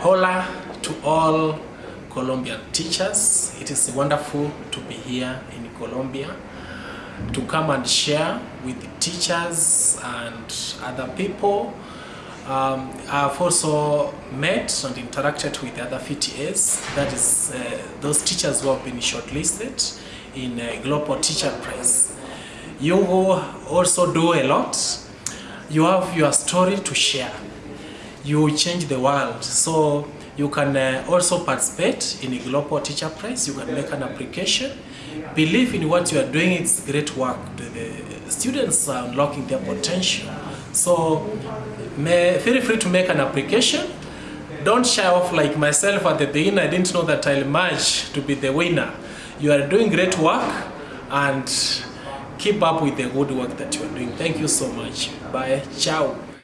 Hola to all Colombian teachers. It is wonderful to be here in Colombia to come and share with teachers and other people. Um, I've also met and interacted with other VTAs, that is uh, those teachers who have been shortlisted in a Global Teacher Prize. You also do a lot. You have your story to share. You change the world. So you can uh, also participate in a Global Teacher Prize. You can make an application. Believe in what you are doing. It's great work. The, students are unlocking their potential. So may, feel free to make an application. Don't shy off like myself at the beginning. I didn't know that I'll emerge to be the winner. You are doing great work and keep up with the good work that you are doing. Thank you so much. Bye. Ciao.